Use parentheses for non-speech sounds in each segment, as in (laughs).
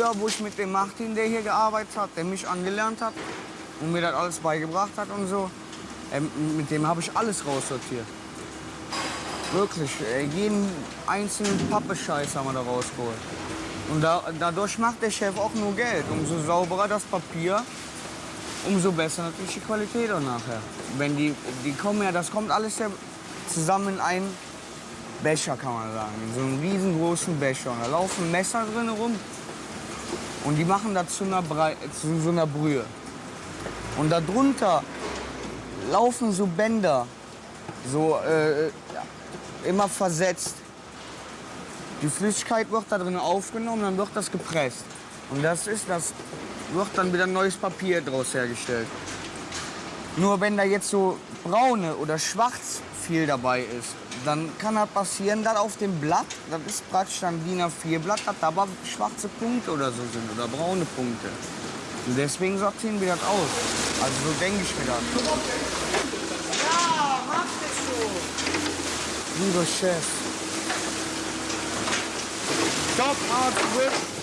früher, wo ich mit dem Martin, der hier gearbeitet hat, der mich angelernt hat und mir das alles beigebracht hat und so, ähm, mit dem habe ich alles raussortiert. Wirklich, äh, jeden einzelnen Pappescheiß haben wir da rausgeholt. Und da, dadurch macht der Chef auch nur Geld. Umso sauberer das Papier, umso besser natürlich die Qualität auch nachher. Wenn die, die kommen ja, das kommt alles ja zusammen in einen Becher, kann man sagen. In so einem riesengroßen Becher. Und da laufen Messer drin rum. Und die machen das zu einer, Brei zu so einer Brühe. Und darunter laufen so Bänder, so äh, immer versetzt. Die Flüssigkeit wird da drin aufgenommen, dann wird das gepresst. Und das ist, das wird dann wieder neues Papier daraus hergestellt. Nur wenn da jetzt so braune oder schwarz viel dabei ist, dann kann das passieren, dass auf dem Blatt, das ist praktisch ein DIN A4-Blatt, dass da aber schwarze Punkte oder so sind oder braune Punkte. Und deswegen sortieren wir das aus. Also so denke ich mir das. Ja, mach das so. Lieber Chef. Stop, Art,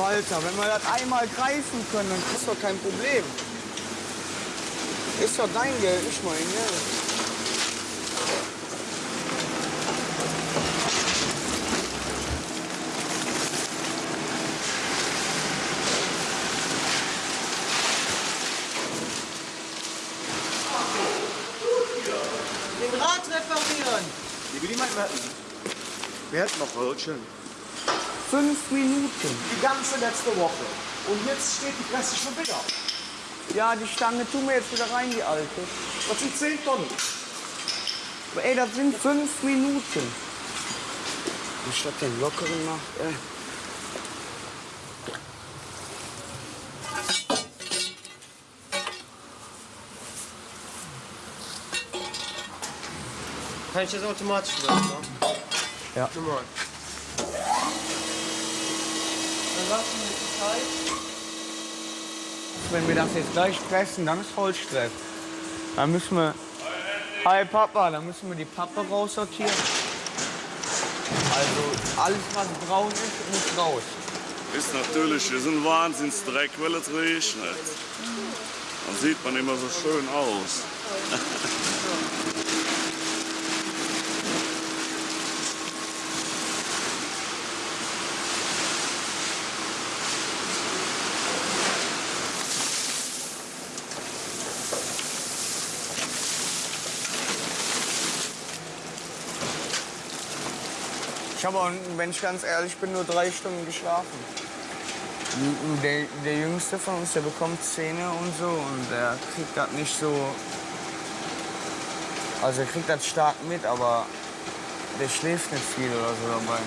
Walter, wenn wir das einmal greifen können, dann ist doch kein Problem. Ist doch dein Geld, nicht mein Geld. Den Rad reparieren. Wie will jemand merken? Wer hat noch Röllchen? Fünf Minuten. Die ganze letzte Woche. Und jetzt steht die Presse schon wieder. Ja, die Stange tun wir jetzt wieder rein, die alte. Das sind 10 Tonnen. Ey, das sind fünf Minuten. Anstatt den lockeren macht, ey. Kann ich das automatisch machen? Ja. Normal. Dann lassen wir die Zeit. Wenn wir das jetzt gleich pressen, dann ist Holzstress. Dann müssen wir. Hi Papa, dann müssen wir die Pappe raussortieren. Also alles, was braun ist, muss raus. Ist natürlich, ist ein Wahnsinnsdreck, weil es regnet. Dann sieht man immer so schön aus. Habe auch, wenn ich ganz ehrlich bin, nur drei Stunden geschlafen. Der, der Jüngste von uns, der bekommt Zähne und so und der kriegt das nicht so. Also er kriegt das stark mit, aber der schläft nicht viel oder so dabei.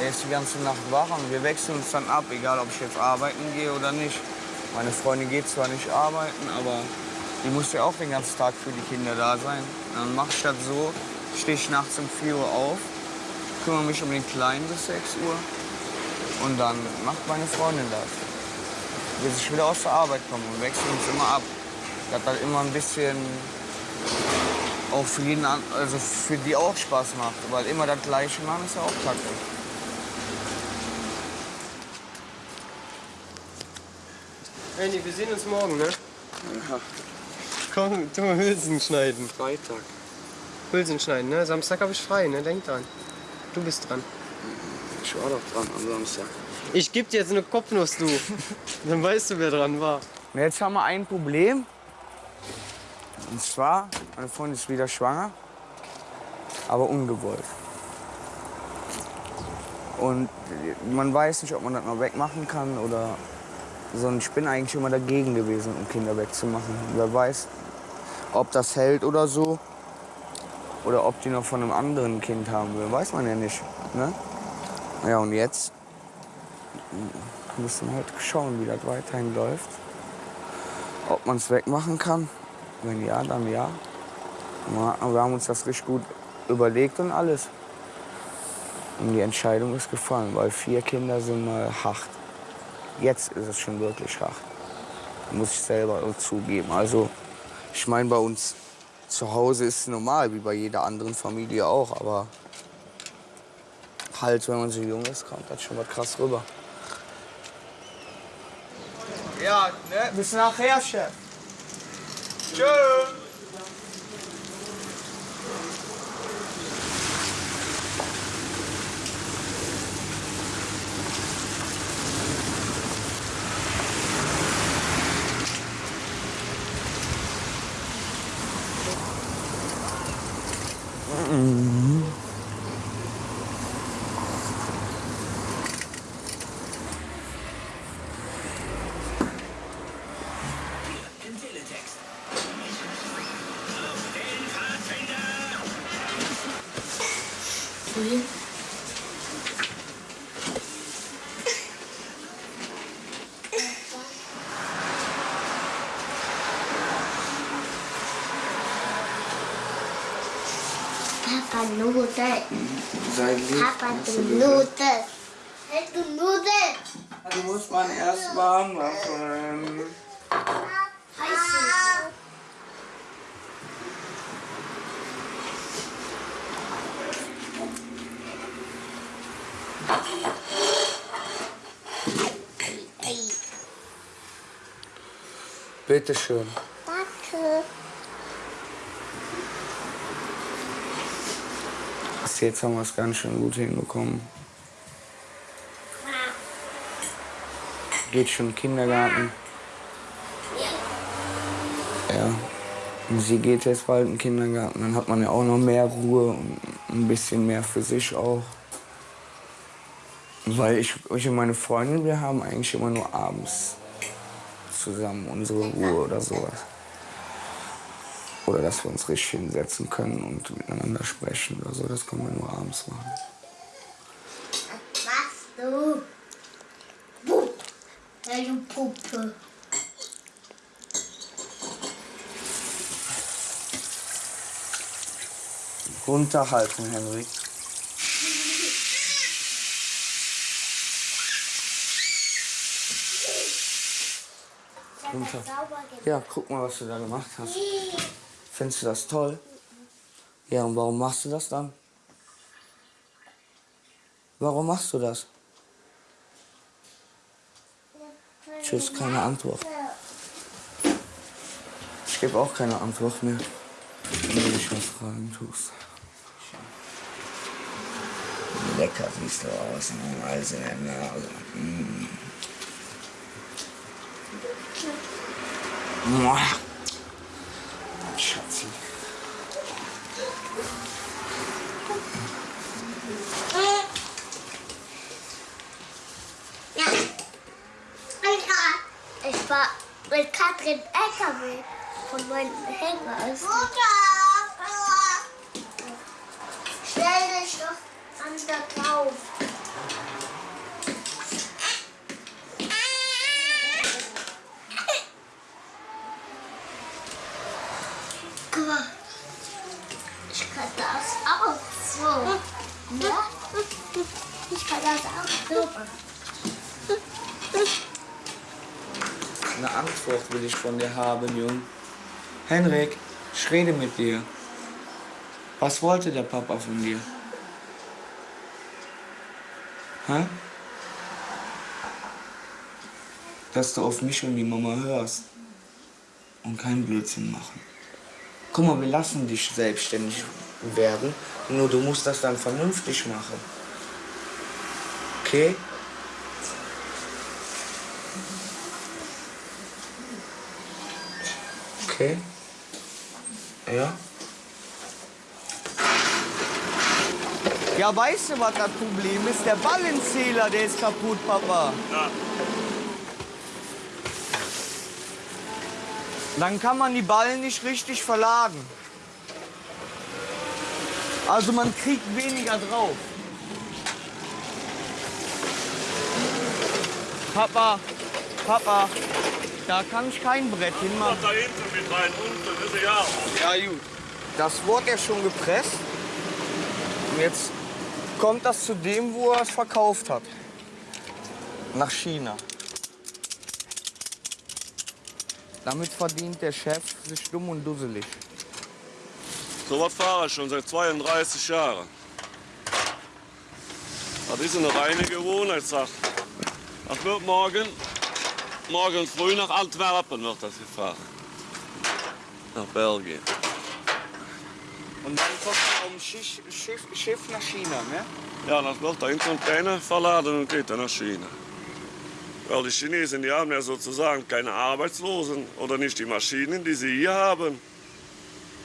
Der ist die ganze Nacht wach und wir wechseln uns dann ab, egal ob ich jetzt arbeiten gehe oder nicht. Meine Freundin geht zwar nicht arbeiten, aber die muss ja auch den ganzen Tag für die Kinder da sein. Dann mache ich das so, stehe ich nachts um 4 Uhr auf, kümmere mich um den Kleinen bis 6 Uhr und dann macht meine Freundin das. Bis ich wieder aus der Arbeit komme und wechseln uns immer ab. Das hat immer ein bisschen auch für jeden, an- also für die auch Spaß macht, weil immer das Gleiche machen ist ja auch kacke. Andy, wir sehen uns morgen, ne? Komm, tu mal Hülsen schneiden. Freitag. Hülsen schneiden, ne? Samstag habe ich frei, ne? Denk dran. Du bist dran. Ich war doch dran am Samstag. Ich geb dir jetzt eine Kopfnuss, du. Dann weißt du, wer dran war. Jetzt haben wir ein Problem. Und zwar, meine Freundin ist wieder schwanger, aber ungewollt. Und man weiß nicht, ob man das noch wegmachen kann oder so. Ich bin eigentlich immer dagegen gewesen, um Kinder wegzumachen. Wer weiß, ob das hält oder so. Oder ob die noch von einem anderen Kind haben will, weiß man ja nicht. Ne? Ja, und jetzt müssen wir halt schauen, wie das weiterhin läuft. Ob man es wegmachen kann. Wenn ja, dann ja. Wir haben uns das richtig gut überlegt und alles. Und die Entscheidung ist gefallen, weil vier Kinder sind mal hart. Jetzt ist es schon wirklich hart. Muss ich selber zugeben. Also, ich meine, bei uns Zu Hause ist es normal, wie bei jeder anderen Familie auch, aber halt, wenn man so jung ist, kommt das schon was krass rüber. Ja, ne? Bis nachher, Chef. Tschö. Papa Nudeln. Sei lieb. Papa, du Nudeln. Hey, du Nudeln. Du musst man erst warm machen. Bitte schön. danke. Bis jetzt haben wir es ganz schön gut hinbekommen. Geht schon Kindergarten. Ja. Und sie geht jetzt bald in den Kindergarten. Dann hat man ja auch noch mehr Ruhe und ein bisschen mehr für sich auch. Weil ich, ich und meine Freundin, wir haben eigentlich immer nur abends zusammen unsere Ruhe oder sowas. Oder dass wir uns richtig hinsetzen können und miteinander sprechen oder so. Das können wir nur abends machen. Was machst du? Pup. Du Puppe. Runterhalten, Henrik. Runter. Ja, guck mal, was du da gemacht hast. Findest du das toll? Ja, und warum machst du das dann? Warum machst du das? Tschüss, keine Antwort. Ich gebe auch keine Antwort mehr, wenn du mich was fragen tust. Lecker siehst du aus, also in der Nase. Mm. Mua. Schatzi. Ja. Ich war mit Katrin LKW von meinem Hänger. Mutter! Stell dich doch an der drauf. Guck mal. Ich kann das auch so. Ja? Ich kann das auch so. Eine Antwort will ich von dir haben, Jung. Henrik, ich rede mit dir. Was wollte der Papa von dir? Hä? Dass du auf mich und die Mama hörst und keinen Blödsinn machen. Guck mal, wir lassen dich selbstständig werden, nur du musst das dann vernünftig machen. Okay? Okay. Ja. Ja, weißt du, was das Problem ist? Der Ballenzähler, der ist kaputt, Papa. Ja. Dann kann man die Ballen nicht richtig verladen. Also man kriegt weniger drauf. Papa, Papa, da kann ich kein Brett Mach hinmachen. da hinten mit rein, unten ist ja auch. Ja, gut. Das wurde ja schon gepresst. Und jetzt kommt das zu dem, wo er es verkauft hat. Nach China. Damit verdient der Chef sich dumm und dusselig. So was fahre ich schon seit 32 Jahren. Das ist eine reine Gewohnheitssache. Das wird morgen, morgen früh nach Antwerpen wird das gefahren. Nach Belgien. Und dann kommt um Schiff, Schiff, Schiff nach China, ne? Ja, das wird da in Container verladen und geht dann nach China. Weil die Chinesen, die haben ja sozusagen keine Arbeitslosen oder nicht die Maschinen, die sie hier haben.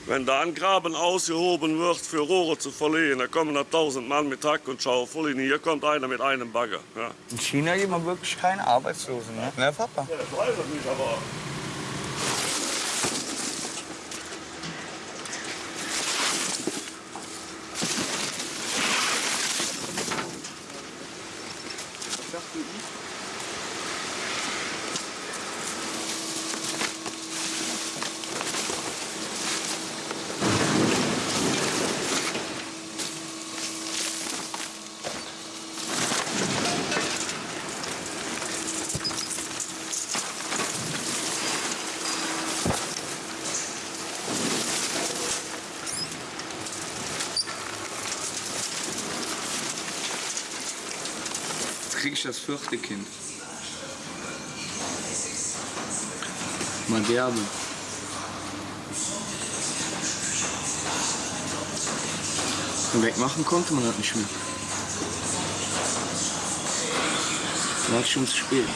Wenn da ein Graben ausgehoben wird, für Rohre zu verlegen, da kommen da tausend Mann mit Hack und Schaufel. Und hier kommt einer mit einem Bagger. Ja. In China gibt man wirklich keine Arbeitslosen, ne? Ne, Papa? Ja, ich weiß es nicht, aber Jetzt krieg ich das vierte Kind. Mal derbe. Und wegmachen konnte man das nicht mehr. War schon zu spät.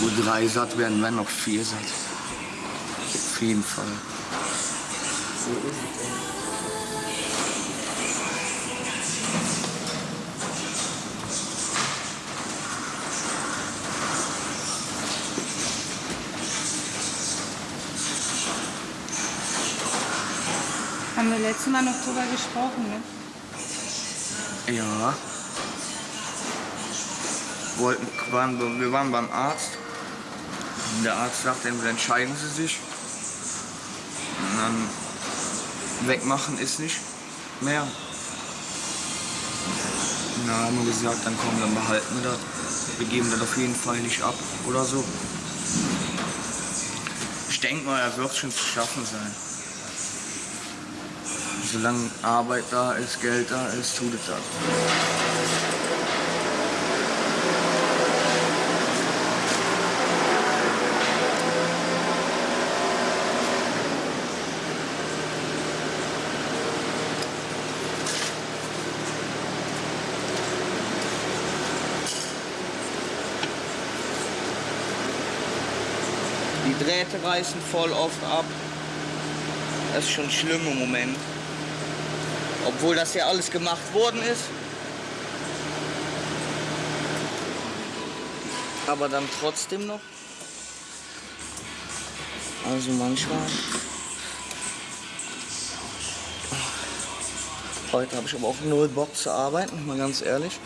Wo drei satt werden, werden noch vier satt. Auf jeden Fall. Haben wir letztes Mal noch drüber gesprochen, ne? Ja. Wollten, waren, wir waren beim Arzt. Und der Arzt sagte, entscheiden Sie sich. Und dann wegmachen ist nicht mehr. Dann haben wir gesagt, dann komm, dann behalten wir das. Wir geben das auf jeden Fall nicht ab oder so. Ich denke mal, er wird schon zu schaffen sein. Solange Arbeit da ist, Geld da ist, tut es das. Die Drähte reißen voll oft ab. Das ist schon schlimm im Moment. Obwohl das ja alles gemacht worden ist. Aber dann trotzdem noch. Also manchmal. Heute habe ich aber auch null Bock zu arbeiten, mal ganz ehrlich.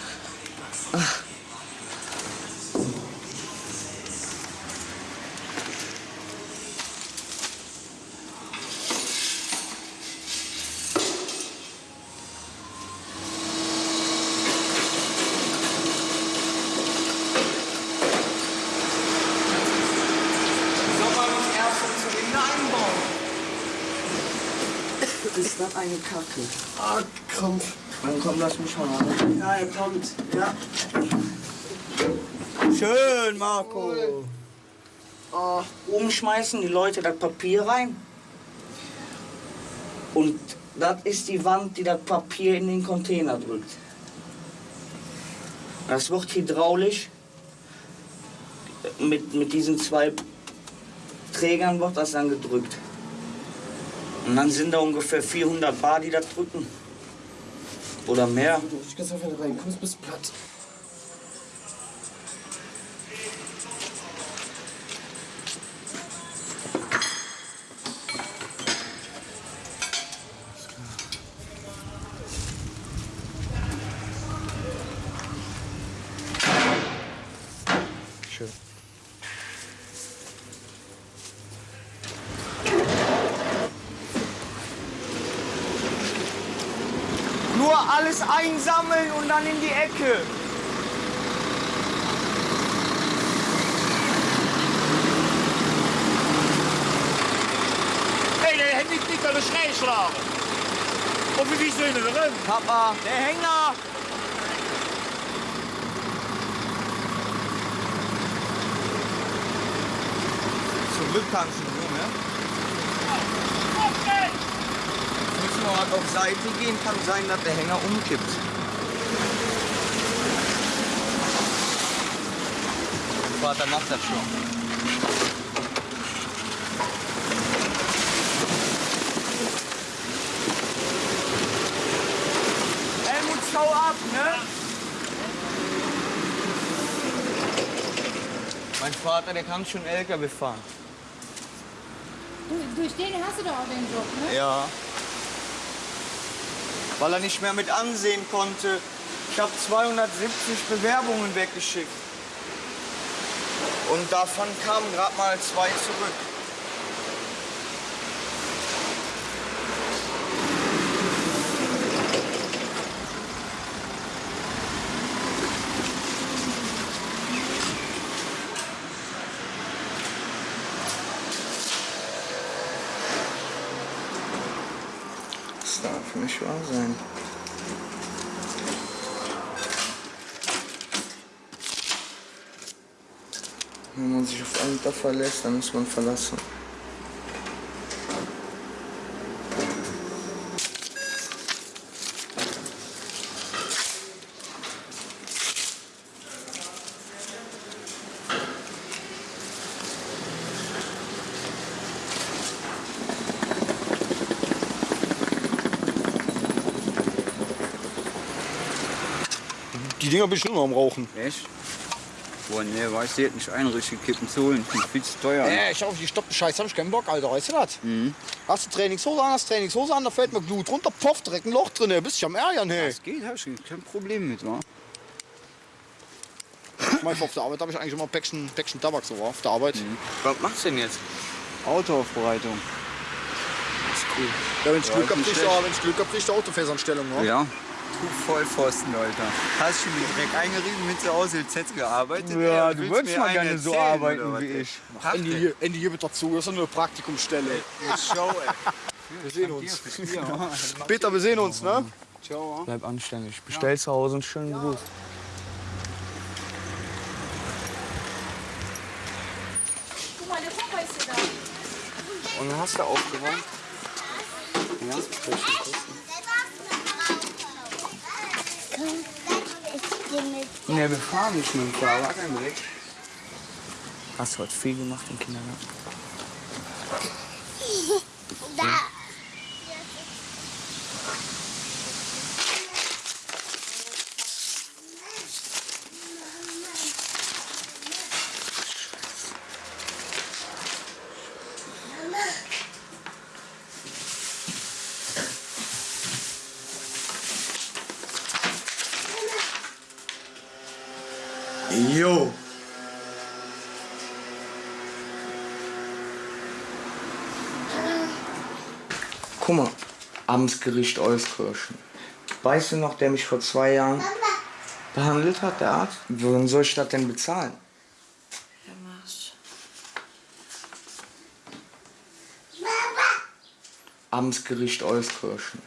Eine Kacke? Ah, kommt. Dann komm, lass mich mal rein. Ja, er kommt. Ja. Schön, Marco. Oh, oben schmeißen die Leute das Papier rein. Und das ist die Wand, die das Papier in den Container drückt. Das wird hydraulisch. Mit, mit diesen zwei Trägern wird das dann gedrückt. Und dann sind da ungefähr 400 Bar, die das drücken. Oder mehr. Du ich ganz einfach rein. Kommst bist platt. Alles einsammeln und dann in die Ecke. Nee, nee, hij niet, niet aan de schijn slagen. Und wie du innen drin? Papa, der Hänger! Zum Glück kannst mal auf Seite gehen, kann sein, dass der Hänger umkippt. Vater macht das schon. Helmut, schau ab, ne? Mein Vater, der kann schon LKW fahren. Du, durch den hast du doch auch den Job, ne? Ja. Weil er nicht mehr mit ansehen konnte. Ich habe 270 Bewerbungen weggeschickt. Und davon kamen gerade mal zwei zurück. Das darf nicht wahr sein. Wenn man sich auf einen da verlässt, dann muss man verlassen. Die Dinger bin ich nur noch am Rauchen. Echt? Boah, nee, weißt du, die hätten nicht einrichtig kippen. Die sind viel zu teuer. Nee, ich auf die stoppte Scheiße hab ich keinen Bock, Alter, weißt du das? Hast du Trainingshose an, hast Trainingshose an, da fällt mir Blut runter, poff, direkt ein Loch drin, ey, bist dich am Ärgern, hey. Das geht, hab ich kein Problem mit, wa? Ich mein, auf der Arbeit habe ich eigentlich immer ein Päckchen, Päckchen Tabak so auf der Arbeit. Was machst du denn jetzt? Autoaufbereitung. Ja, wenn ich Glück hab, nicht krieg ich schlecht. da, wenn ich Glück hab, krieg ich da Autofässanstellung, ne? Ja. Du Vollpfosten, Alter. Hast schon den Dreck eingerieben, mit zu Hause LZ gearbeitet? Ja, ey, du würdest mal gerne so arbeiten wie ey? ich. Ende hier, Ende hier wird dazu, das ist nur eine Praktikumsstelle. Show, ey. Wir sehen uns. Ja. (laughs) Peter, wir sehen uns, ne? Ciao. Bleib anständig. Bestell zu Hause einen schönen Gruß. Guck mal, der Papa ist ja da. Und dann hast du aufgeräumt? Ja, Ich gehe mit. Ne, wir fahren nicht mit dem Fahrrad. Hast du heute viel gemacht im Kindergarten? Da. Jo. Guck mal, Amtsgericht Euskirchen. Weißt du noch, der mich vor zwei Jahren behandelt hat, der Arzt? Wohin soll ich das denn bezahlen? Amtsgericht Euskirchen.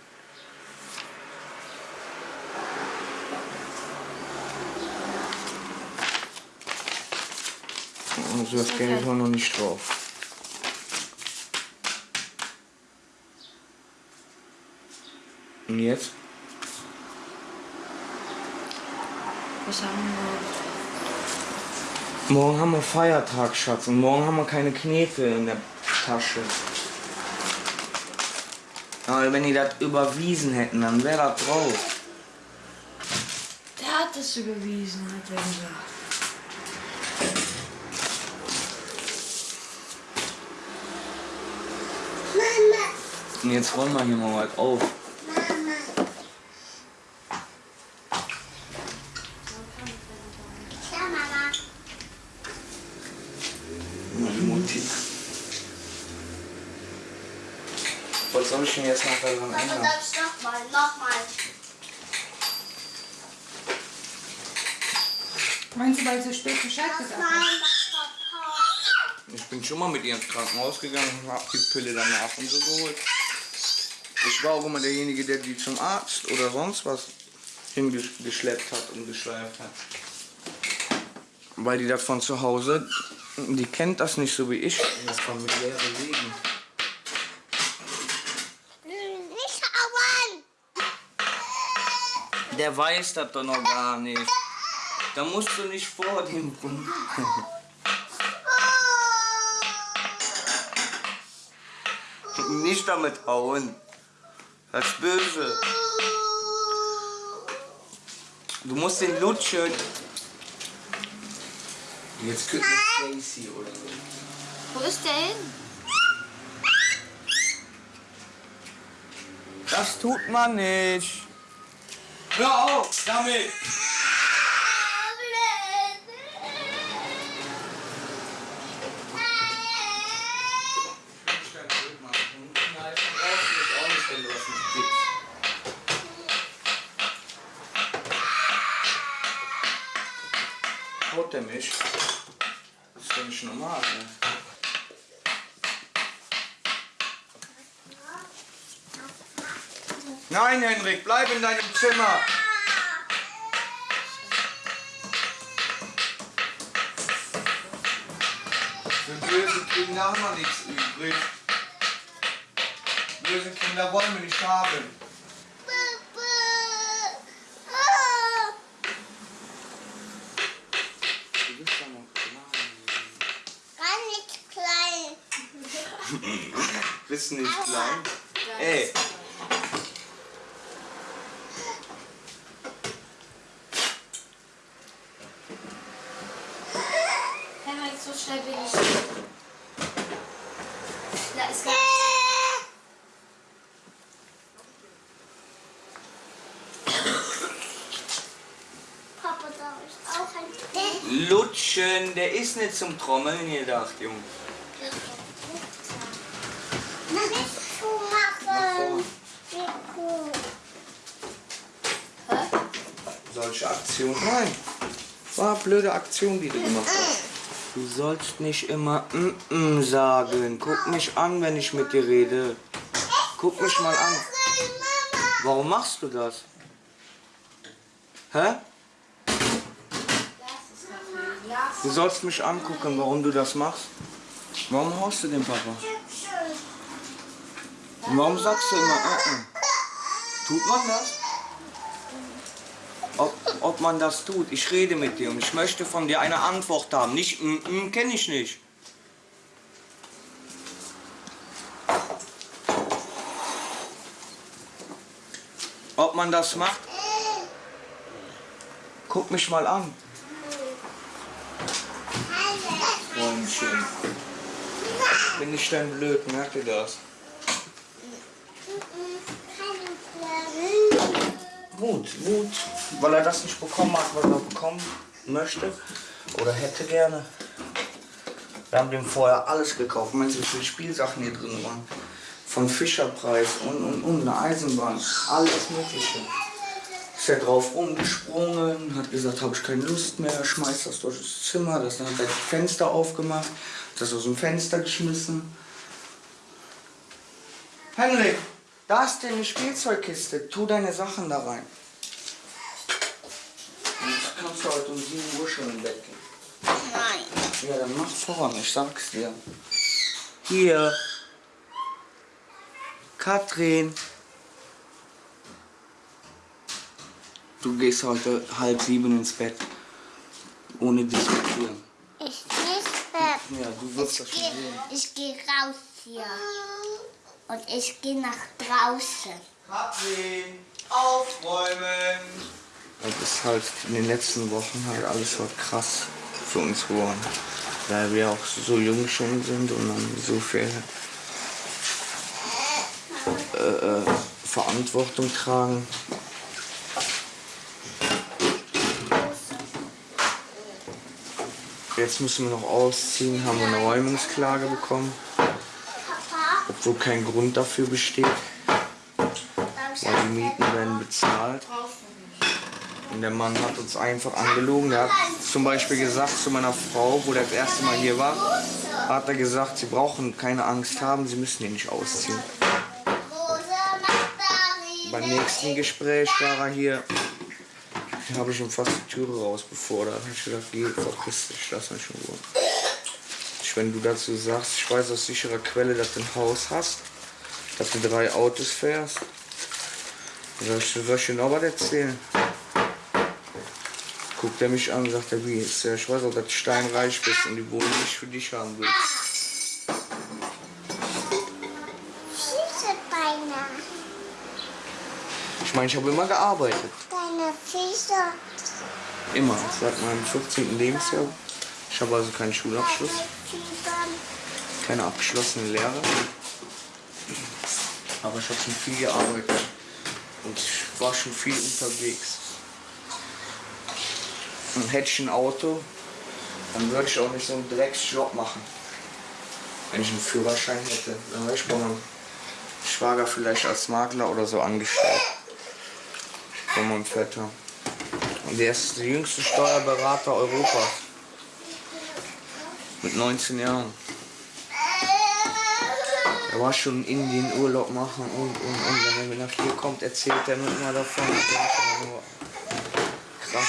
Also das Geld war noch nicht drauf. Und jetzt? Was haben wir? Morgen haben wir Feiertag, Schatz. Und morgen haben wir keine Knete in der Tasche. Aber wenn die das überwiesen hätten, dann wäre das drauf. Der hat es überwiesen, hat er gesagt. Und jetzt räumen wir hier mal was auf. Ja, Mama. Meine Mutti. Was soll ich denn jetzt noch daran Mama, ändern? darf ich nochmal, nochmal. Meinst du, weil so spät Bescheid gesagt hast? Nein, das war Papa. Ich bin schon mal mit ihr ins Krankenhaus gegangen und hab die Pille danach und so geholt. Ich war auch immer derjenige, der die zum Arzt oder sonst was hingeschleppt hat und geschleift hat. Weil die das von zu Hause, die kennt das nicht so wie ich, das familiäre Leben. Nicht hauen! Der weiß das doch noch gar nicht. Da musst du nicht vor dem rum. nicht damit hauen. Das ist böse. Du musst den lutschen. Jetzt küsst Stacy oder so. Wo ist der hin? Das tut man nicht. Hör auf damit. Nein, Henrik, bleib in deinem Zimmer. Für böse Kinder haben wir nichts übrig. Böse Kinder wollen wir nicht haben. Du bist ja noch klein. Gar nicht klein. Bist nicht klein? Ey, Henrik, so schnell bin ich. nicht. Da ist gar Papa, darf ich auch ein Bett? Lutschen, der ist nicht zum Trommeln gedacht, Junge. Solche Aktionen. Nein. War eine blöde Aktion, die du gemacht hast. Du sollst nicht immer mm -mm sagen. Guck mich an, wenn ich mit dir rede. Guck mich mal an. Warum machst du das? Hä? Du sollst mich angucken, warum du das machst. Warum haust du den Papa? Und warum sagst du immer, äh, äh? Tut man das? Ob, ob man das tut. Ich rede mit dir und ich möchte von dir eine Antwort haben. Nicht, mm, mm, kenne ich nicht. Ob man das macht? Guck mich mal an. Freundchen. Bin ich denn blöd, merkt ihr das? Wut, Wut, weil er das nicht bekommen hat, was er bekommen möchte oder hätte gerne. Wir haben dem vorher alles gekauft. Meinst du, wie viele Spielsachen hier drin waren? Von Fischerpreis und, und, und eine Eisenbahn, alles Mögliche. Ist er drauf rumgesprungen, hat gesagt, habe ich keine Lust mehr, schmeißt das durch das Zimmer, das dann hat er die Fenster aufgemacht, das aus dem Fenster geschmissen. Henrik, da ist eine Spielzeugkiste. Tu deine Sachen da rein. Jetzt kannst du heute um 7 Uhr schon im Bett gehen. Nein. Ja, dann mach voran, ich sag's dir. Hier. Katrin. Du gehst heute halb sieben ins Bett. Ohne diskutieren. Ich nicht Bett. Ja, du wirst das Ich schon gehe sehen. ich geh raus hier. Und ich gehe nach draußen. Katrin, aufräumen. Das ist halt in den letzten Wochen halt alles halt krass für uns geworden. Weil wir auch so jung schon sind und dann so viel äh, äh, Verantwortung tragen. Jetzt müssen wir noch ausziehen, haben wir eine Räumungsklage bekommen, obwohl kein Grund dafür besteht. weil die Mieten werden bezahlt. Und der Mann hat uns einfach angelogen. Der hat zum Beispiel gesagt zu meiner Frau, wo der das erste Mal hier war, hat er gesagt, sie brauchen keine Angst haben, sie müssen hier nicht ausziehen. Beim nächsten Gespräch war er hier. Da habe ich ihm fast die Türe raus befordert. Da habe ich gesagt, geh, verpiss dich, lass mich in Ruhe. Ich, wenn du dazu sagst, ich weiß aus sicherer Quelle, dass du ein Haus hast, dass du drei Autos fährst. Sag ich, soll ich dir noch was erzählen? Guckt er mich an und sagt er, wie ist ja, ich weiß auch, dass du steinreich bist und die Wohnung nicht für dich haben willst. Beine. Ich meine, ich habe immer gearbeitet. Füße. Immer. Seit meinem 15. Lebensjahr. Ich habe also keinen Schulabschluss, keine abgeschlossene Lehre. Aber ich habe schon viel gearbeitet. Und ich war schon viel unterwegs. Und hätte ich ein Auto, dann würde ich auch nicht so einen Drecksjob machen. Wenn ich einen Führerschein hätte, dann wäre ich bei meinem Schwager vielleicht als Makler oder so angestellt. Von meinem Vetter. Und der ist der jüngste Steuerberater Europas. Mit 19 Jahren. Er war schon in Indien Urlaub machen und und und. Wenn er nach hier kommt, erzählt er mir immer davon. Ich Krass.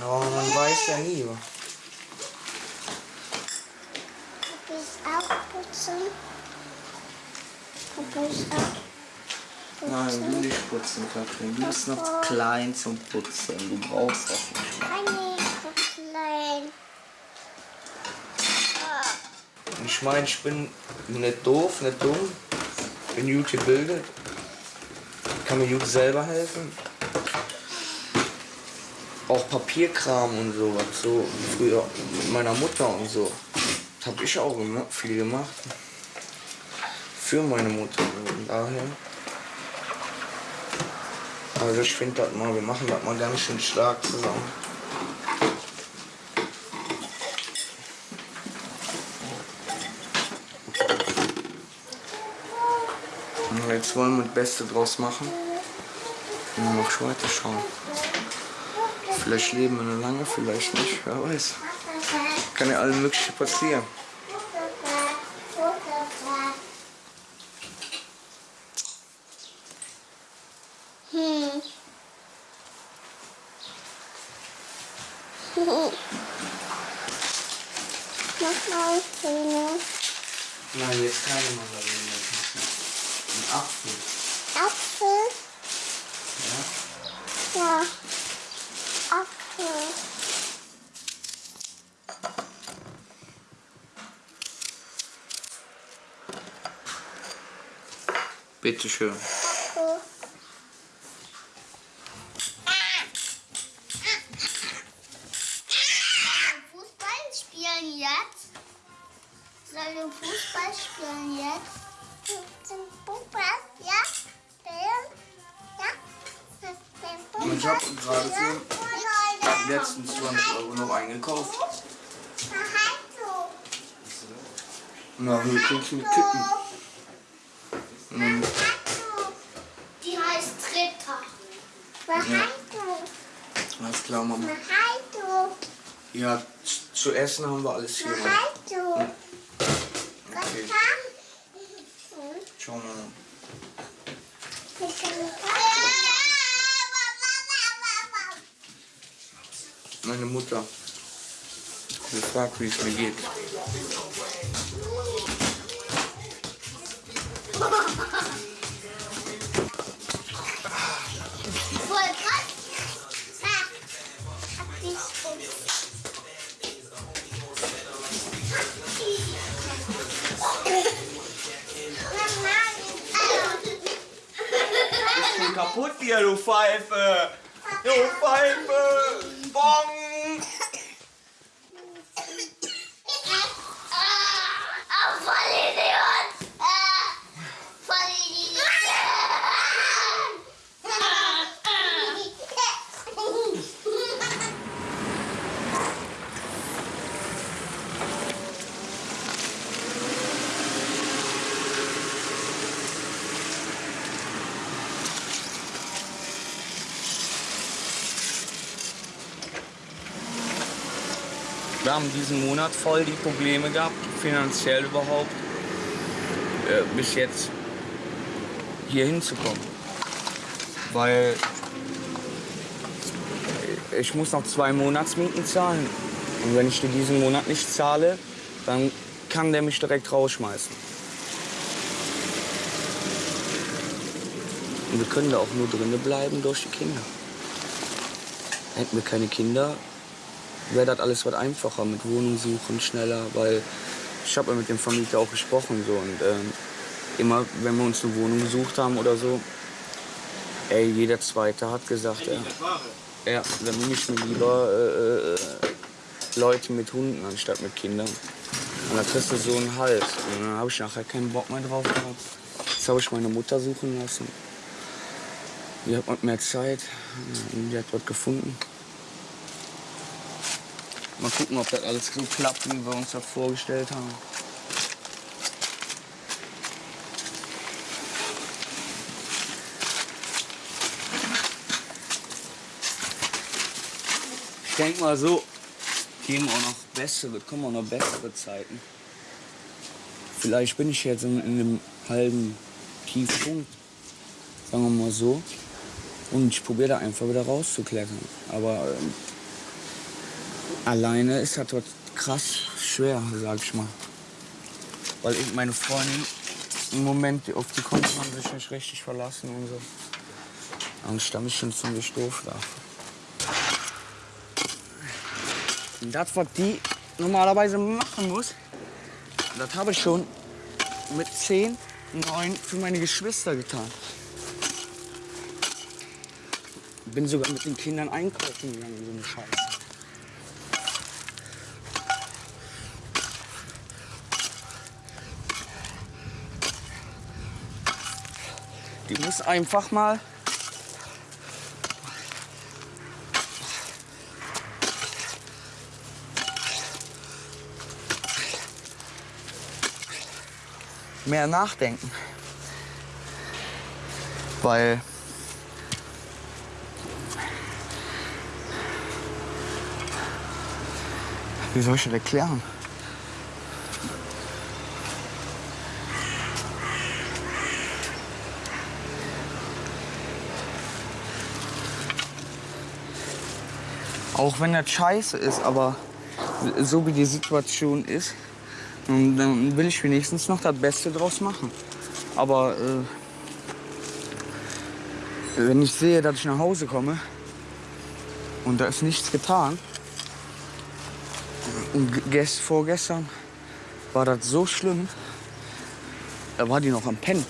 Aber man weiß ja nie. bist auch putzen. Nein, du nicht putzen, Katrin. Du bist noch klein zum Putzen. Du brauchst das nicht. Keine so klein. Und Ich meine, ich bin nicht doof, nicht dumm. Bin gut gebildet. Kann mir gut selber helfen. Auch Papierkram und sowas. So früher mit meiner Mutter und so. Das habe ich auch gema- viel gemacht. Für meine Mutter. Und daher. Also ich finde das mal, wir machen das mal ganz schön stark zusammen. Jetzt wollen wir das Beste draus machen. Und dann noch weiter schauen. Vielleicht leben wir noch lange, vielleicht nicht, wer weiß. Kann ja alles Mögliche passieren. Hm. Mach mal Zähne. Nein, jetzt keine Mandarine. Ein Apfel. Apfel. Ja? Ja. Apfel. Bitteschön. Apfel. Fußball spielen jetzt? Sollen wir Fußball spielen jetzt? Zum Fußball, ja? Ja? Ich habe gerade für letzten 20 Euro noch eingekauft. Na, Hühnchen mit Kippen. Und Die heißt Ritter. Ja. alles klar, Mama. Ja, zu essen haben wir alles hier. Mama. Okay, ciao, Mama. Meine Mutter. Sie fragt, wie es mir geht. Kaputt hier, du Pfeife? Du Pfeife! Bong! Ah, voll Idiot. Ah, voll Idiot. Wir haben diesen Monat voll die Probleme gehabt, finanziell überhaupt. äh, bis jetzt hier hinzukommen. Weil ich muss noch zwei Monatsmieten zahlen. Und wenn ich die diesen Monat nicht zahle, dann kann der mich direkt rausschmeißen. Und wir können da auch nur drinnen bleiben durch die Kinder. Hätten wir keine Kinder, wäre das alles was einfacher mit Wohnung suchen, schneller, weil ich habe ja mit dem Vermieter auch gesprochen so und ähm, immer wenn wir uns eine Wohnung gesucht haben oder so, ey, jeder Zweite hat gesagt, ja, ja dann nehme ich mir lieber äh, äh, Leute mit Hunden anstatt mit Kindern. Und da kriegst du so einen Hals. Und dann habe ich nachher keinen Bock mehr drauf gehabt. Jetzt habe ich meine Mutter suchen lassen. Die hat mehr Zeit. Und die hat was gefunden. Mal gucken, ob das alles so klappt, wie wir uns das vorgestellt haben. Ich denke mal so, geben auch noch bessere, kommen auch noch bessere Zeiten. Vielleicht bin ich jetzt in, in einem halben Tiefpunkt, sagen wir mal so. Und ich probiere da einfach wieder rauszuklettern. Aber ähm, alleine ist das dort krass schwer, sag ich mal. Weil ich meine Freundin im Moment, auf die konnte man sich nicht richtig verlassen und so. Angst, da mich schon ziemlich doof da. Und das, was die normalerweise machen muss, das habe ich schon mit 10, 9 für meine Geschwister getan. Bin sogar mit den Kindern einkaufen gegangen, so eine Scheiße. Die muss einfach mal mehr nachdenken. Weil wie soll ich das erklären? Auch wenn das scheiße ist, aber so wie die Situation ist, dann will ich wenigstens noch das Beste draus machen. Aber äh, wenn ich sehe, dass ich nach Hause komme und da ist nichts getan, und gest, vorgestern war das so schlimm, da war die noch am Pennen.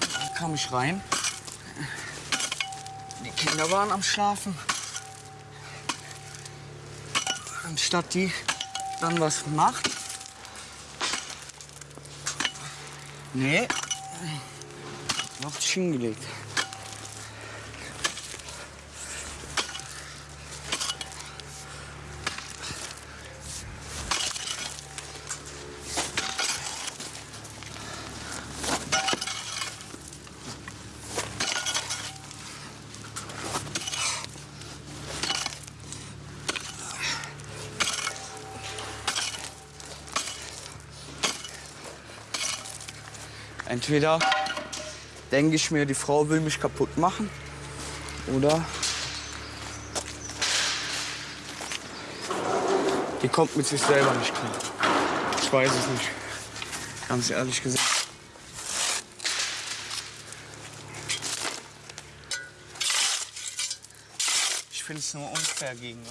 Da kam ich rein, die Kinder waren am Schlafen. Anstatt die dann was macht. Nee. Noch hingelegt. Entweder denke ich mir, die Frau will mich kaputt machen oder die kommt mit sich selber nicht klar. Ich weiß es nicht. Ganz ehrlich gesagt. Ich finde es nur unfair gegenüber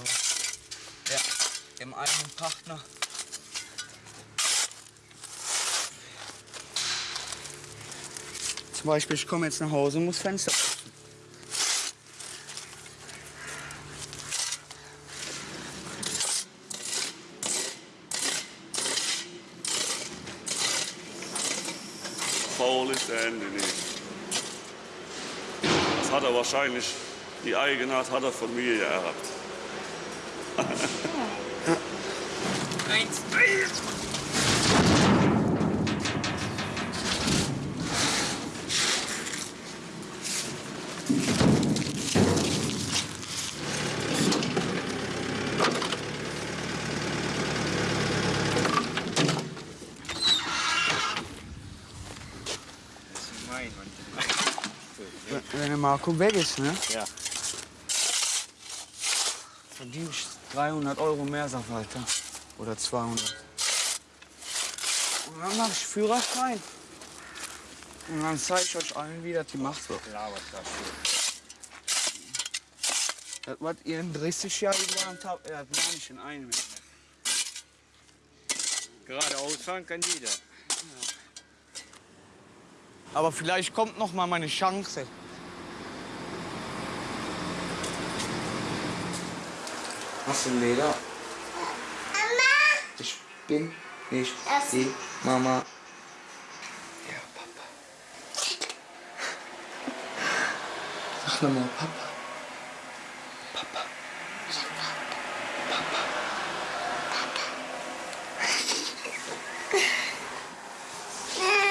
ja, dem eigenen Partner. Zum Beispiel, ich komme jetzt nach Hause und muss Fenster putzen. Faul ist der Ende. Das hat er wahrscheinlich, die Eigenart hat er von mir geerbt. Eins. (laughs) Marco weg ist, ne? Ja. verdiene ich 300 Euro mehr, sagt Walter. Oder 200. Und dann mache ich Führerschein. Und dann zeige ich euch allen, wie das gemacht wird. Das, was ihr in 30 Jahren gelernt habt, das mache ich in einem. Jahr. Geradeaus fahren kann jeder. Aber vielleicht kommt noch mal meine Chance. Hast du Leder? Mama! Ich bin nicht Das- die Mama. Ja, Papa. Sag nochmal, Papa. Papa. Papa.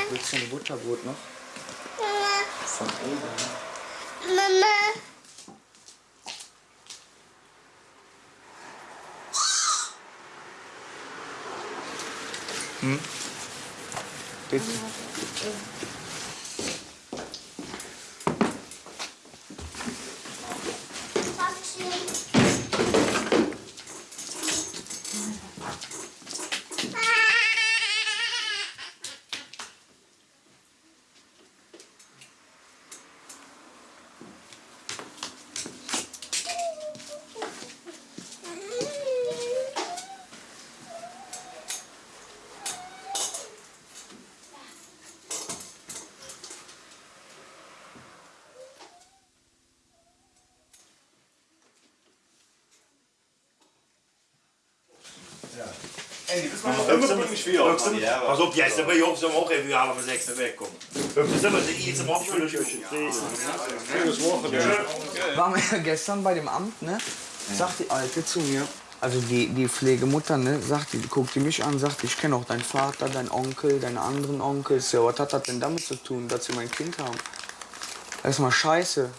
Willst du ein Butterbrot noch? Von oben. Mama! 嗯。对。Bitte. Pas op, jij staat bij ons om ook even halen van extra wegkomen. We zullen ze iets om afvullen. Waren wir ja gestern bei dem Amt, ne? Sagt die Alte zu mir, also die, die Pflegemutter, ne, sagt die, guckt die mich an, sagt, ich kenne auch deinen Vater, deinen Onkel, deine anderen Onkels. Ja, was hat das denn damit zu tun, dass sie mein Kind haben? Das ist mal scheiße.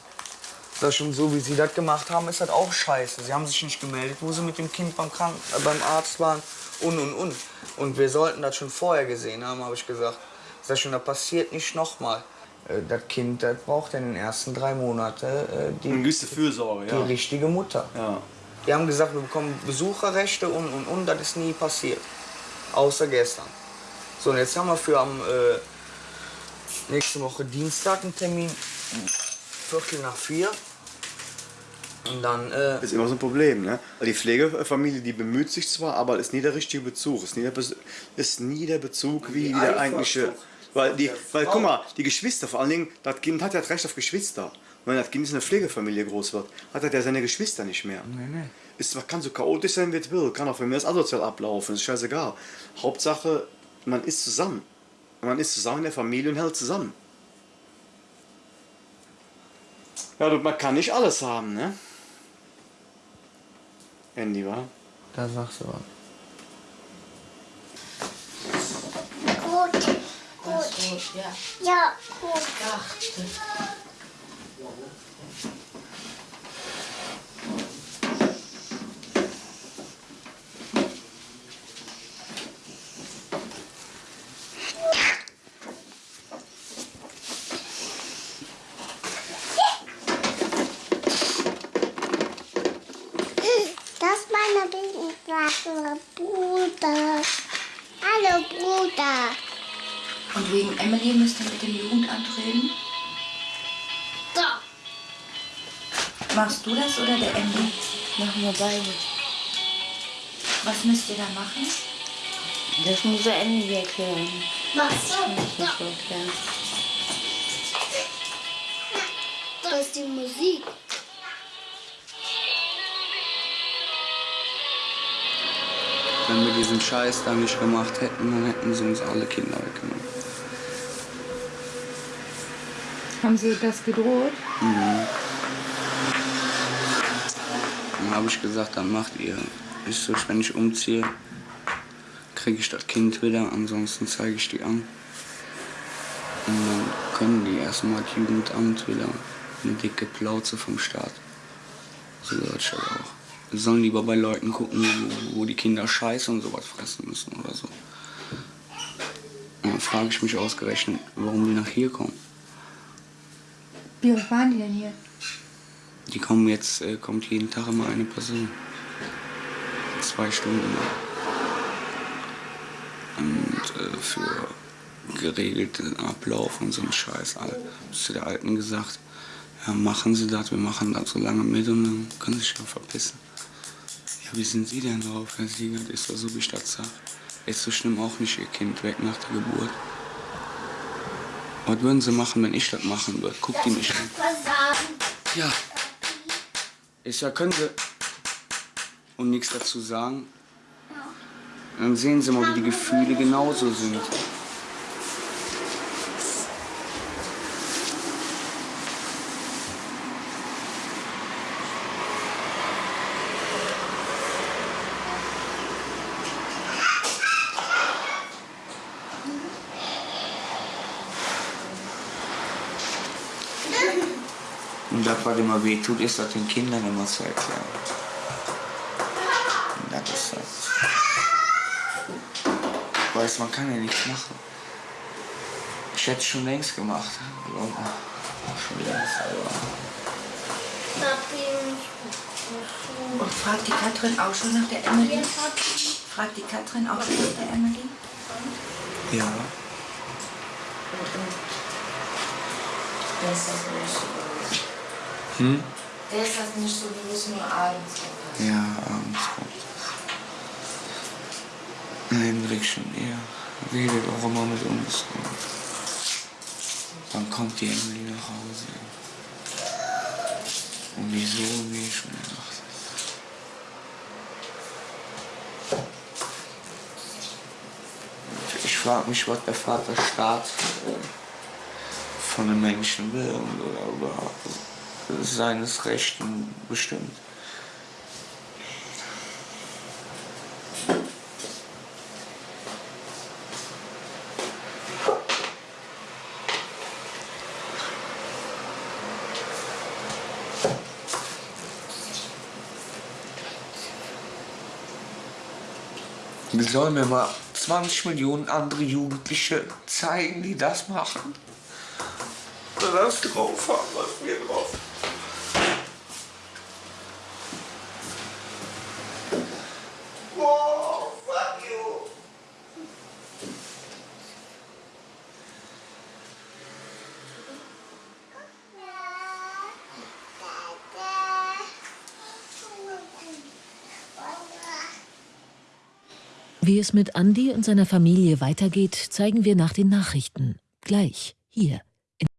Das schon so, wie sie das gemacht haben, ist das auch scheiße. Sie haben sich nicht gemeldet, wo sie mit dem Kind beim, Krank äh, beim Arzt waren und und und. Und wir sollten das schon vorher gesehen haben, habe ich gesagt. Das schon, das passiert nicht nochmal. Äh, Das Kind das braucht in den ersten drei Monaten äh, die, Eine gewisse Fürsorge, die ja. richtige Mutter. ja. Die haben gesagt, wir bekommen Besucherrechte und und und. Das ist nie passiert. Außer gestern. So, und jetzt haben wir für am äh, nächste Woche Dienstag einen Termin. Viertel nach vier. Und dann, äh, Das ist immer so ein Problem, ne? Weil Die Pflegefamilie, die bemüht sich zwar, aber ist nie der richtige Bezug. Ist nie der, Bes- ist nie der Bezug wie, der eigentliche. Weil, die, weil guck mal, die Geschwister, vor allen Dingen, das Kind hat ja das Recht auf Geschwister. Und wenn das Kind in einer Pflegefamilie groß wird, hat er ja seine Geschwister nicht mehr. nee, nee. Ist, zwar- kann so chaotisch sein, wie es will, kann auch von mir das asozial ablaufen, ist scheißegal. Hauptsache, man ist zusammen. Man ist zusammen in der Familie und hält zusammen. Ja, du, man kann nicht alles haben, ne? Andy, wa? Da sagst du was. Gut, gut. Gut, ja. Ja, gut. Dachte. Das ist meine Lieblingsklasse, Bruder. Hallo, Bruder. Und wegen Emily müsst ihr mit dem Jugendamt reden? Da. Machst du das oder der Emily? Machen wir beide. Was müsst ihr da machen? Das muss er Ende erklären. Was? Das muss ich erklären. Das ist die Musik. Wenn wir diesen Scheiß da nicht gemacht hätten, dann hätten sie uns alle Kinder weggenommen. Haben Sie das gedroht? Dann habe ich gesagt, dann macht ihr. Ist so, wenn ich umziehe, kriege ich das Kind wieder, ansonsten zeige ich die an. Und dann können die erstmal das Jugendamt wieder eine dicke Plauze vom Staat. So Deutschland auch. Sollen lieber bei Leuten gucken, wo, wo die Kinder Scheiße und sowas fressen müssen oder so. Und dann frage ich mich ausgerechnet, warum die nach hier kommen. Wie oft waren die denn hier? Die kommen jetzt, äh, kommt jeden Tag immer eine Person. Zwei Stunden. Und äh, für geregelten Ablauf und so einen Scheiß. All- Zu der Alten gesagt, ja, machen Sie das, wir machen das so lange mit und dann können Sie sich ja verpissen. Wie sind Sie denn drauf, Herr Siegert? Ist doch so, wie das sag. Ist so schlimm auch nicht Ihr Kind weg nach der Geburt. Was würden Sie machen, wenn ich das machen würde? Guckt die mich an. Ja. Ich ja, können Sie. Und nichts dazu sagen. Dann sehen Sie mal, wie die Gefühle genauso sind. Immer weh tut, ist das den Kindern immer zu erklären. Und das ist das. Weiß, man kann ja nichts machen. Ich hätte es schon längst gemacht. Schon längst, aber. Und fragt die Katrin auch schon nach der Emily? Fragt die Katrin auch schon nach der Emily? Ja. Der ist das bewusst. Hm? Der ist das nicht so bewusst, nur abends. Ja, abends kommt. Hendrik schon eher. Redet auch immer mit uns. Dann kommt die Emily nach Hause. Und wieso, wie ich schon gedacht. Ich frage mich, was der Vaterstaat äh, von den Menschen will und oder überhaupt seines Rechten bestimmt. Wir sollen mir mal 20 Millionen andere Jugendliche zeigen, die das machen. Das drauf haben, was wir drauf Oh, Wie es mit Andy und seiner Familie weitergeht, zeigen wir nach den Nachrichten. Gleich hier